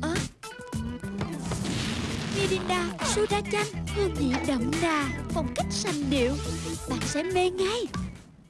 Ơ? Mirinda Soda chanh Hương vị đậm đà, Phong cách sành điệu Bạn sẽ mê ngay